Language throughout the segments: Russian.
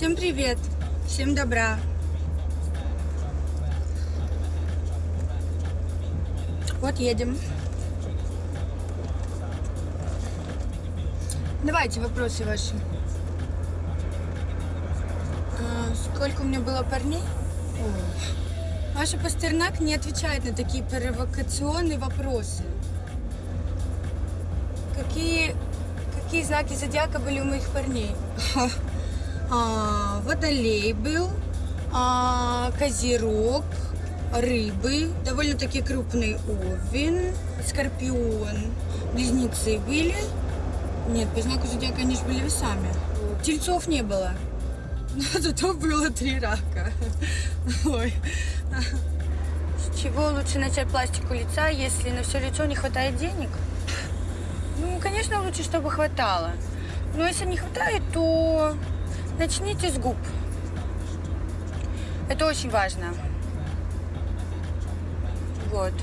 Всем привет, всем добра. Вот едем. Давайте вопросы ваши. А, сколько у меня было парней? Ваша Пастернак не отвечает на такие провокационные вопросы. Какие, какие знаки зодиака были у моих парней? А, водолей был, а, козерог, рыбы, довольно-таки крупный овен, скорпион, близнецы были. Нет, по знаку зодиака же были весами. Тельцов не было. Но зато было три рака. Ой. С чего лучше начать пластику лица, если на все лицо не хватает денег? Ну, конечно, лучше, чтобы хватало. Но если не хватает, то начните с губ. Это очень важно. Вот.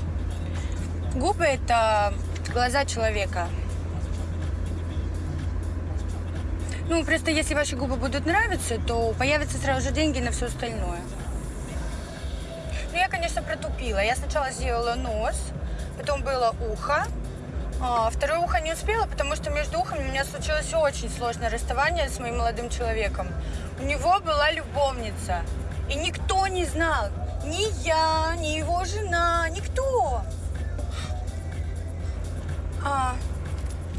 Губы – это глаза человека. Ну, просто если ваши губы будут нравиться, то появятся сразу же деньги на все остальное. Ну, я, конечно, протупила. Я сначала сделала нос, потом было ухо, а второе ухо не успела, потому что между ухами у меня случилось очень сложное расставание с моим молодым человеком. У него была любовница, и никто не знал, ни я, ни его жена, никто. А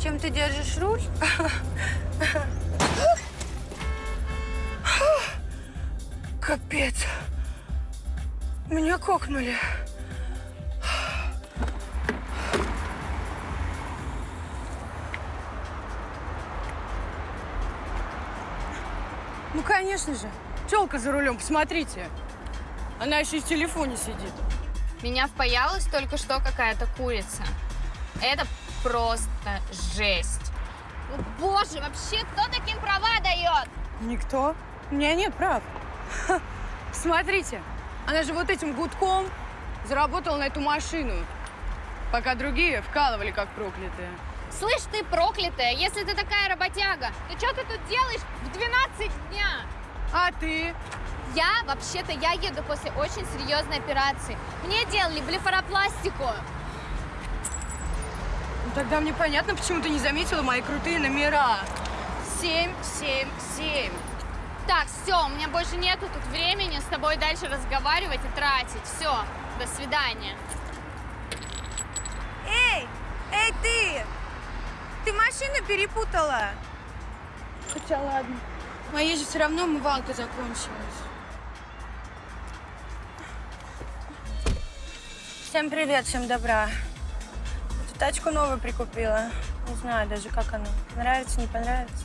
чем ты держишь руль? Капец. Меня кокнули. Ну, конечно же. Телка за рулем, посмотрите. Она еще и в телефоне сидит. Меня впаялась только что какая-то курица. Это просто жесть. Ну, боже, вообще, кто таким права дает? Никто. У меня нет прав. Ха, Смотрите, она же вот этим гудком заработала на эту машину, пока другие вкалывали как проклятые. Слышь, ты проклятая, если ты такая работяга, то что ты тут делаешь в 12 дня? А ты? Я, вообще-то, я еду после очень серьезной операции. Мне делали блефаропластику. Ну, тогда мне понятно, почему ты не заметила мои крутые номера. Семь, семь, семь. Так, все, у меня больше нету тут времени с тобой дальше разговаривать и тратить. Все, до свидания. Эй, эй ты! Ты машину перепутала? Хотя ладно. Моей же все равно умывалка закончилась. Всем привет, всем добра. Эту тачку новую прикупила. Не знаю даже, как она. Нравится, не понравится.